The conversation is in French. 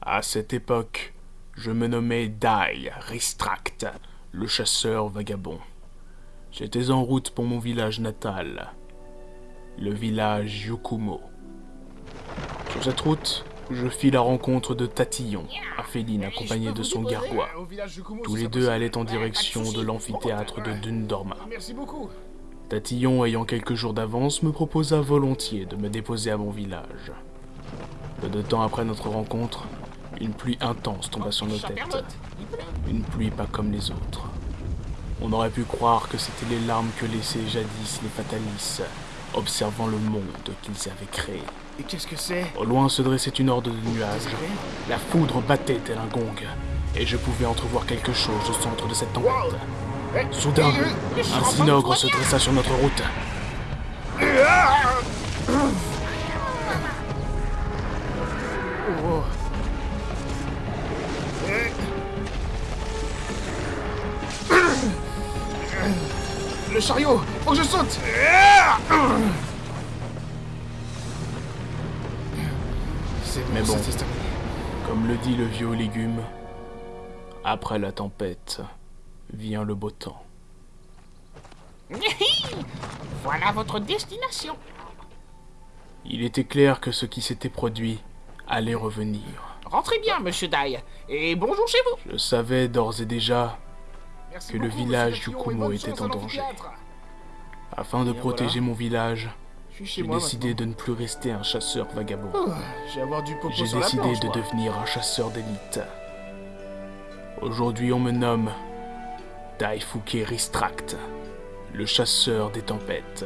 À cette époque, je me nommais Dai Ristract, le chasseur vagabond. J'étais en route pour mon village natal, le village Yukumo. Sur cette route, je fis la rencontre de Tatillon, Aphéline accompagné de son gargois. Tous les deux allaient en direction de l'amphithéâtre de Dundorma. Tatillon, ayant quelques jours d'avance, me proposa volontiers de me déposer à mon village. Peu de temps après notre rencontre, une pluie intense tomba sur nos têtes. Une pluie pas comme les autres. On aurait pu croire que c'était les larmes que laissaient jadis les Fatalis, observant le monde qu'ils avaient créé. Et qu'est-ce que c'est? Au loin se dressait une horde de nuages. La foudre battait tel un gong, et je pouvais entrevoir quelque chose au centre de cette tempête. Soudain, un synogre se dressa sur notre route. Oh. Le chariot Faut que je saute C'est bon, Mais bon. Comme le dit le vieux légume, après la tempête vient le beau temps. Voilà votre destination. Il était clair que ce qui s'était produit allait revenir. Rentrez bien, monsieur Dai. Et bonjour chez vous. Je savais d'ores et déjà, que le village du Kumo était en danger. afin de protéger mon village, j'ai décidé de ne plus rester un chasseur vagabond. Oh, J'ai décidé de devenir un chasseur d'élite. Aujourd'hui, on me nomme Daifuke Ristract, le chasseur des tempêtes.